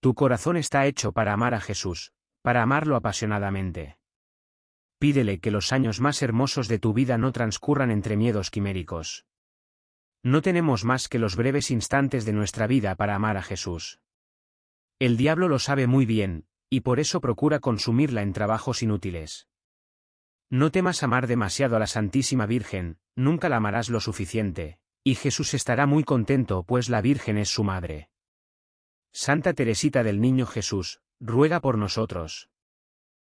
Tu corazón está hecho para amar a Jesús, para amarlo apasionadamente. Pídele que los años más hermosos de tu vida no transcurran entre miedos quiméricos. No tenemos más que los breves instantes de nuestra vida para amar a Jesús. El diablo lo sabe muy bien, y por eso procura consumirla en trabajos inútiles. No temas amar demasiado a la Santísima Virgen, nunca la amarás lo suficiente, y Jesús estará muy contento pues la Virgen es su madre. Santa Teresita del Niño Jesús, ruega por nosotros.